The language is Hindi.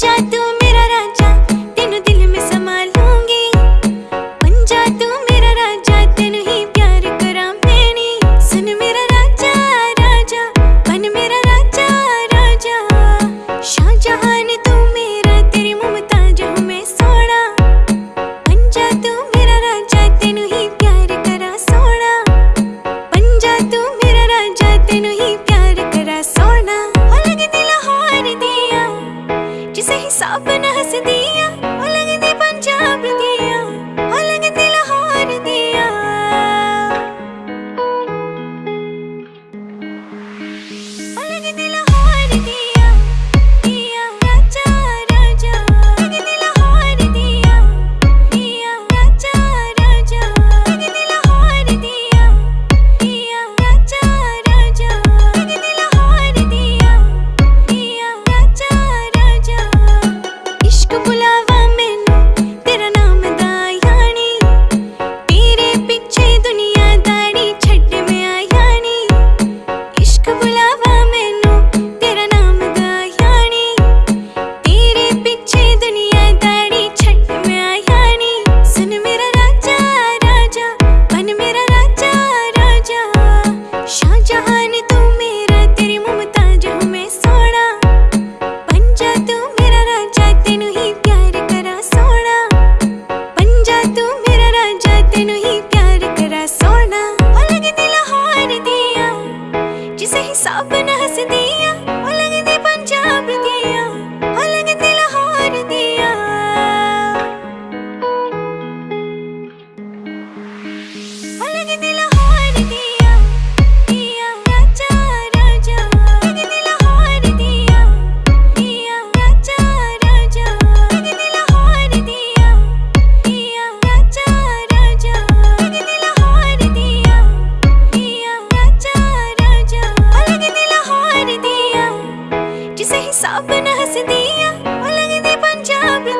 जादू soften जिसे हिसाब न हंस दिया लगदी पंजाब।